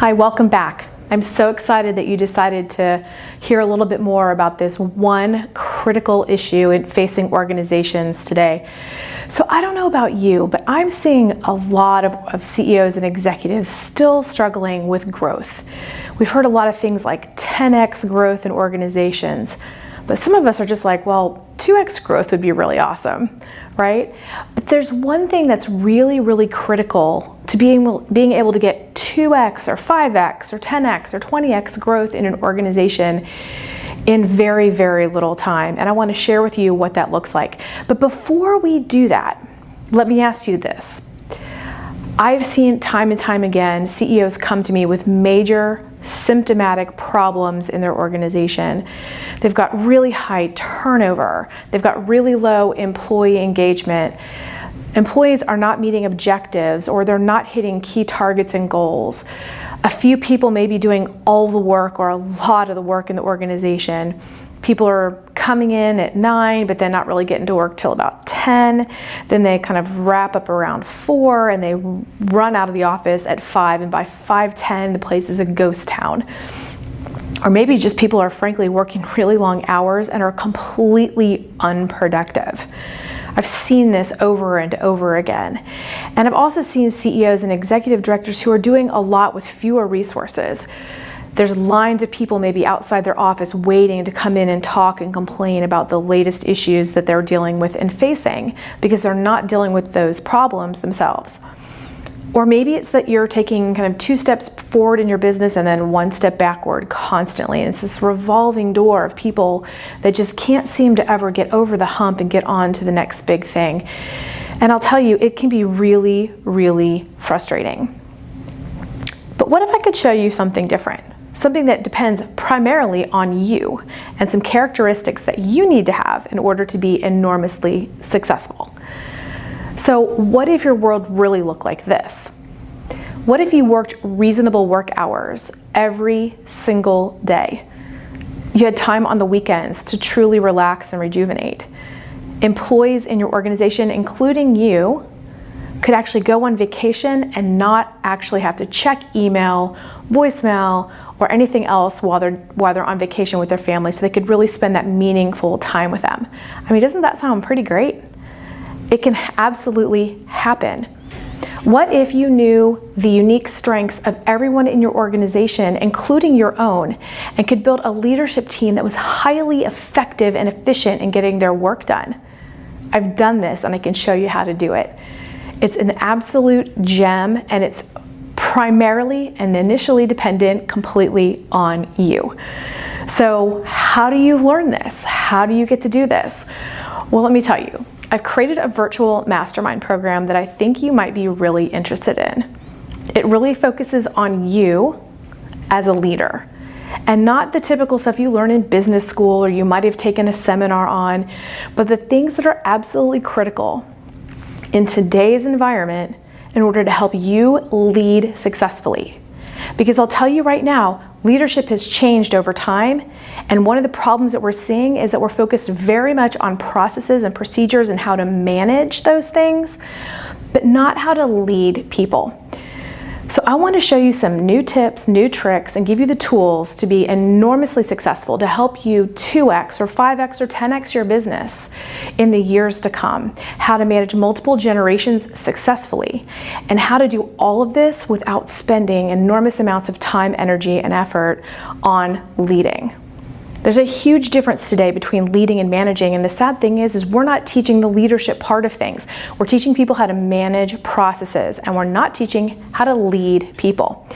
Hi, welcome back. I'm so excited that you decided to hear a little bit more about this one critical issue in facing organizations today. So I don't know about you, but I'm seeing a lot of, of, CEOs and executives still struggling with growth. We've heard a lot of things like 10x growth in organizations, but some of us are just like, well, 2x growth would be really awesome, right? But there's one thing that's really, really critical to being, being able to get 2x or 5x or 10x or 20x growth in an organization in very, very little time. And I want to share with you what that looks like. But before we do that, let me ask you this. I've seen time and time again CEOs come to me with major symptomatic problems in their organization. They've got really high turnover. They've got really low employee engagement. Employees are not meeting objectives or they're not hitting key targets and goals. A few people may be doing all the work or a lot of the work in the organization. People are coming in at 9 but then not really getting to work till about 10. Then they kind of wrap up around 4 and they run out of the office at 5 and by 5:10 the place is a ghost town. Or maybe just people are frankly working really long hours and are completely unproductive. I've seen this over and over again. And I've also seen CEOs and executive directors who are doing a lot with fewer resources. There's lines of people maybe outside their office waiting to come in and talk and complain about the latest issues that they're dealing with and facing because they're not dealing with those problems themselves. Or maybe it's that you're taking kind of two steps forward in your business and then one step backward constantly. And it's this revolving door of people that just can't seem to ever get over the hump and get on to the next big thing. And I'll tell you, it can be really, really frustrating. But what if I could show you something different? Something that depends primarily on you and some characteristics that you need to have in order to be enormously successful. So what if your world really looked like this? What if you worked reasonable work hours every single day? You had time on the weekends to truly relax and rejuvenate. Employees in your organization, including you, could actually go on vacation and not actually have to check email, voicemail, or anything else while they're, while they're on vacation with their family so they could really spend that meaningful time with them. I mean, doesn't that sound pretty great? It can absolutely happen. What if you knew the unique strengths of everyone in your organization, including your own, and could build a leadership team that was highly effective and efficient in getting their work done? I've done this and I can show you how to do it. It's an absolute gem and it's primarily and initially dependent completely on you. So how do you learn this? How do you get to do this? Well, let me tell you. I've created a virtual mastermind program that I think you might be really interested in. It really focuses on you as a leader and not the typical stuff you learn in business school or you might have taken a seminar on, but the things that are absolutely critical in today's environment in order to help you lead successfully. Because I'll tell you right now, leadership has changed over time and one of the problems that we're seeing is that we're focused very much on processes and procedures and how to manage those things, but not how to lead people. So I want to show you some new tips, new tricks, and give you the tools to be enormously successful to help you 2x or 5x or 10x your business in the years to come. How to manage multiple generations successfully, and how to do all of this without spending enormous amounts of time, energy, and effort on leading. There's a huge difference today between leading and managing, and the sad thing is, is we're not teaching the leadership part of things. We're teaching people how to manage processes, and we're not teaching how to lead people.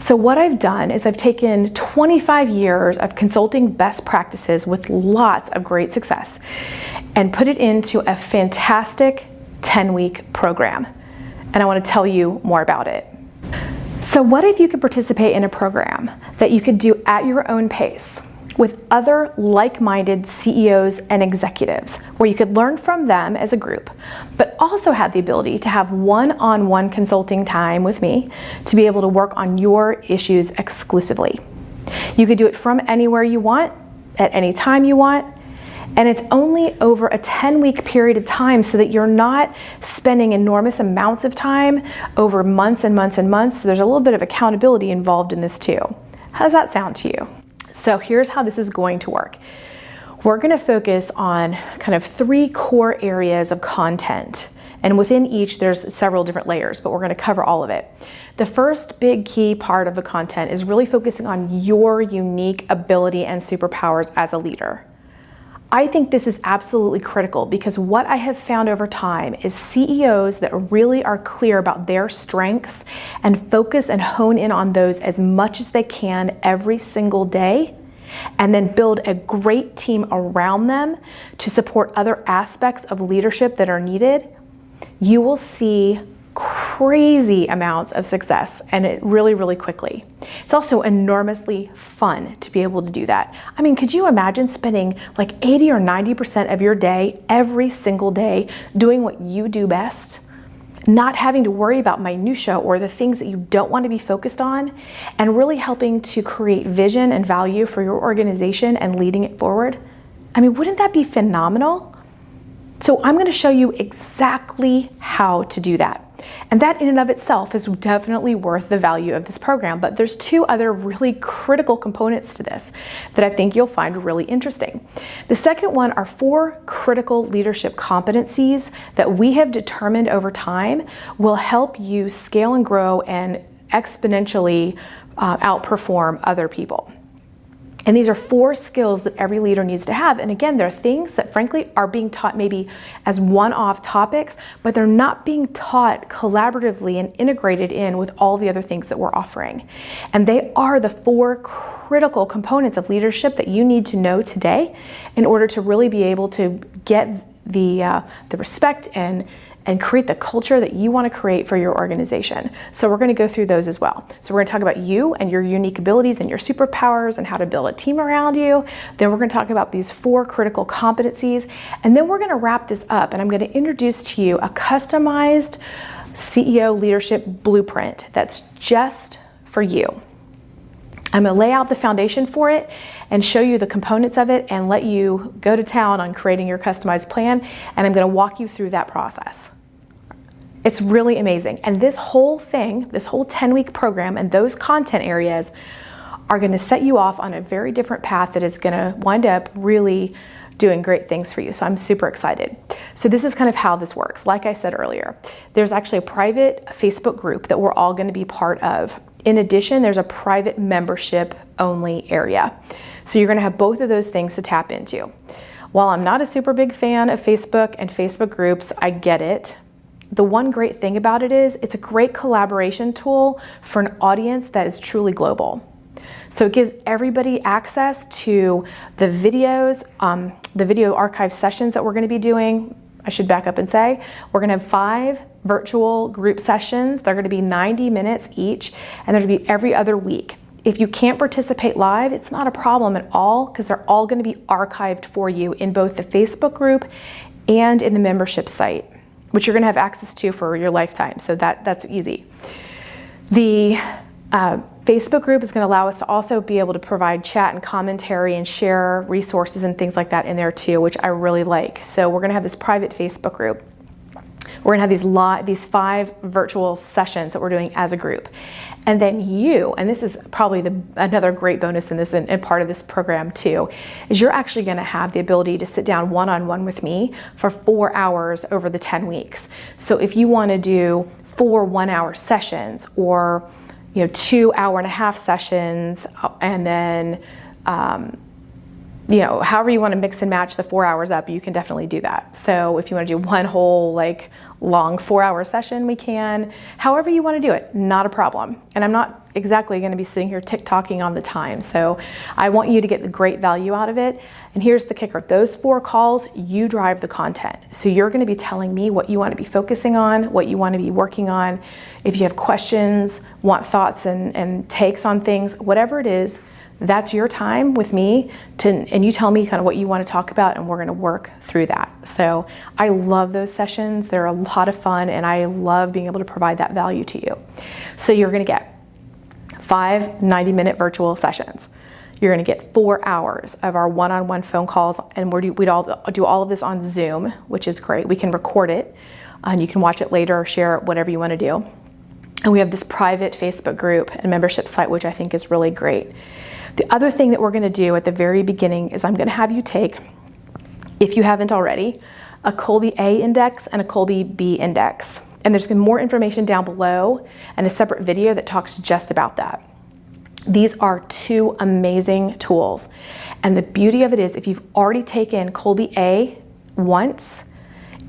So what I've done is I've taken 25 years of consulting best practices with lots of great success and put it into a fantastic 10-week program. And I want to tell you more about it. So what if you could participate in a program that you could do at your own pace? With other like-minded CEOs and executives where you could learn from them as a group, but also had the ability to have one-on-one -on -one consulting time with me to be able to work on your issues exclusively. You could do it from anywhere you want, at any time you want, And it's only over a 10 week period of time so that you're not spending enormous amounts of time over months and months and months. So there's a little bit of accountability involved in this too. How does that sound to you? So here's how this is going to work. We're gonna focus on kind of three core areas of content. And within each, there's several different layers, but we're gonna cover all of it. The first big key part of the content is really focusing on your unique ability and superpowers as a leader. I think this is absolutely critical because what I have found over time is CEOs that really are clear about their strengths and focus and hone in on those as much as they can every single day and then build a great team around them to support other aspects of leadership that are needed, you will see crazy amounts of success and it really, really quickly. It's also enormously fun to be able to do that. I mean, could you imagine spending like 80 or 90% of your day every single day doing what you do best? Not having to worry about minutia or the things that you don't want to be focused on, and really helping to create vision and value for your organization and leading it forward. I mean, wouldn't that be phenomenal? So I'm going to show you exactly how to do that. And that in and of itself is definitely worth the value of this program. But there's two other really critical components to this that I think you'll find really interesting. The second one are four critical leadership competencies that we have determined over time will help you scale and grow and exponentially uh, outperform other people. And these are four skills that every leader needs to have. And again, they're things that frankly are being taught maybe as one-off topics, but they're not being taught collaboratively and integrated in with all the other things that we're offering. And they are the four critical components of leadership that you need to know today in order to really be able to get the, uh, the respect and and create the culture that you want to create for your organization. So we're going to go through those as well. So we're going to talk about you and your unique abilities and your superpowers and how to build a team around you. Then we're going to talk about these four critical competencies. And then we're going to wrap this up and I'm going to introduce to you a customized CEO leadership blueprint that's just for you. I'm going to lay out the foundation for it and show you the components of it and let you go to town on creating your customized plan. And I'm going to walk you through that process. It's really amazing. And this whole thing, this whole 10 week program and those content areas are going to set you off on a very different path that is going to wind up really doing great things for you. So I'm super excited. So this is kind of how this works. Like I said earlier, there's actually a private Facebook group that we're all going to be part of. In addition, there's a private membership only area. So you're going to have both of those things to tap into. While I'm not a super big fan of Facebook and Facebook groups, I get it the one great thing about it is it's a great collaboration tool for an audience that is truly global. So it gives everybody access to the videos, um, the video archive sessions that we're gonna be doing. I should back up and say, we're gonna have five virtual group sessions. They're gonna be 90 minutes each, and they're gonna be every other week. If you can't participate live, it's not a problem at all because they're all gonna be archived for you in both the Facebook group and in the membership site which you're going to have access to for your lifetime. So that, that's easy. The uh, Facebook group is going to allow us to also be able to provide chat and commentary and share resources and things like that in there too, which I really like. So we're going to have this private Facebook group. We're gonna have these, lot, these five virtual sessions that we're doing as a group. And then you, and this is probably the, another great bonus in this and, and part of this program too, is you're actually gonna have the ability to sit down one-on-one -on -one with me for four hours over the 10 weeks. So if you wanna do four one-hour sessions or you know, two hour and a half sessions uh, and then um, you know, however you want to mix and match the four hours up, you can definitely do that. So if you want to do one whole like long four hour session, we can. However you want to do it, not a problem. And I'm not exactly going to be sitting here tick-tocking on the time. So I want you to get the great value out of it. And here's the kicker. Those four calls, you drive the content. So you're going to be telling me what you want to be focusing on, what you want to be working on. If you have questions, want thoughts and, and takes on things, whatever it is, that's your time with me to, and you tell me kind of what you want to talk about and we're going to work through that. So I love those sessions. They're a lot of fun and I love being able to provide that value to you. So you're going to get five 90 minute virtual sessions. You're going to get four hours of our one-on-one phone calls, and we would all do all of this on Zoom, which is great. We can record it, and you can watch it later or share it, whatever you want to do. And we have this private Facebook group and membership site, which I think is really great. The other thing that we're going to do at the very beginning is I'm going to have you take, if you haven't already, a Kolbe A index and a Kolbe B index. And there's more information down below and a separate video that talks just about that. These are two amazing tools. And the beauty of it is if you've already taken Kolbe A once,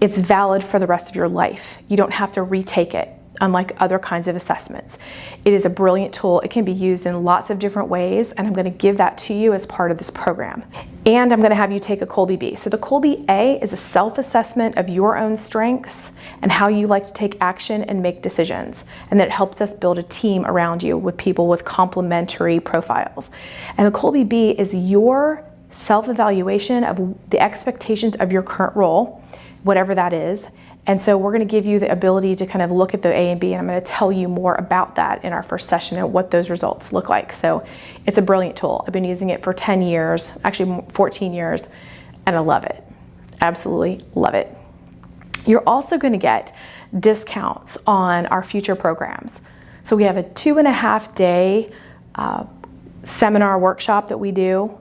it's valid for the rest of your life. You don't have to retake it unlike other kinds of assessments. It is a brilliant tool. It can be used in lots of different ways, and I'm going to give that to you as part of this program. And I'm going to have you take a Kolbe B. So the Kolbe A is a self-assessment of your own strengths and how you like to take action and make decisions. And that helps us build a team around you with people with complementary profiles. And the Kolbe B is your self-evaluation of the expectations of your current role, whatever that is, and so we're going to give you the ability to kind of look at the A and B, and I'm going to tell you more about that in our first session and what those results look like. So it's a brilliant tool. I've been using it for 10 years, actually 14 years, and I love it. Absolutely love it. You're also going to get discounts on our future programs. So we have a two and a half day uh, seminar workshop that we do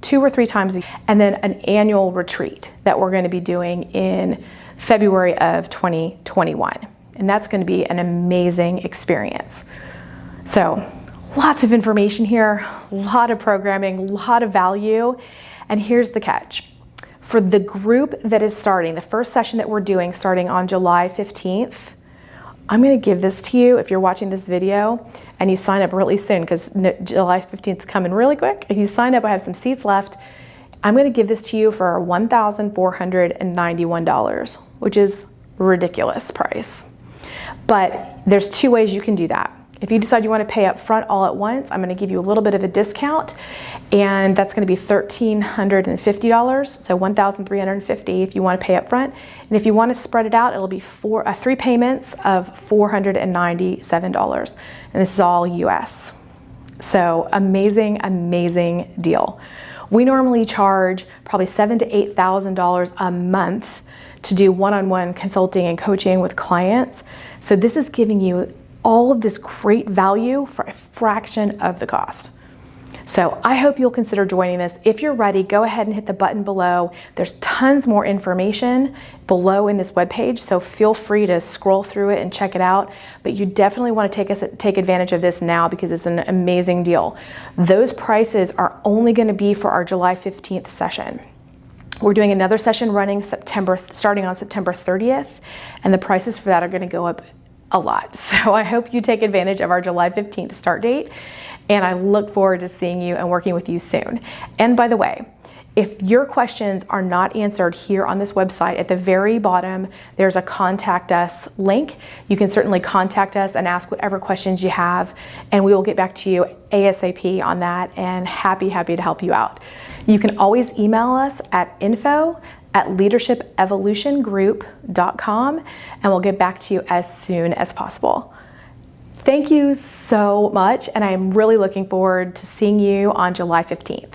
two or three times, a year, and then an annual retreat that we're going to be doing in February of 2021. And that's going to be an amazing experience. So lots of information here, a lot of programming, a lot of value. And here's the catch. For the group that is starting, the first session that we're doing starting on July 15th, I'm going to give this to you if you're watching this video and you sign up really soon because July 15th is coming really quick. If you sign up, I have some seats left. I'm going to give this to you for $1,491, which is ridiculous price. But there's two ways you can do that. If you decide you want to pay up front all at once, I'm going to give you a little bit of a discount and that's going to be $1,350, so 1,350 if you want to pay up front. And if you want to spread it out, it'll be four, uh, three payments of $497. And this is all US. So amazing, amazing deal. We normally charge probably seven to eight thousand dollars a month to do one-on-one consulting and coaching with clients. So this is giving you all of this great value for a fraction of the cost. So I hope you'll consider joining this. If you're ready, go ahead and hit the button below. There's tons more information below in this webpage, so feel free to scroll through it and check it out. But you definitely want to take, us, take advantage of this now because it's an amazing deal. Those prices are only going to be for our July 15th session. We're doing another session running September, starting on September 30th, and the prices for that are going to go up a lot. So I hope you take advantage of our July 15th start date and I look forward to seeing you and working with you soon. And by the way, if your questions are not answered here on this website, at the very bottom, there's a contact us link. You can certainly contact us and ask whatever questions you have, and we will get back to you ASAP on that and happy, happy to help you out. You can always email us at info at leadershipevolutiongroup.com and we'll get back to you as soon as possible. Thank you so much, and I'm really looking forward to seeing you on July 15th.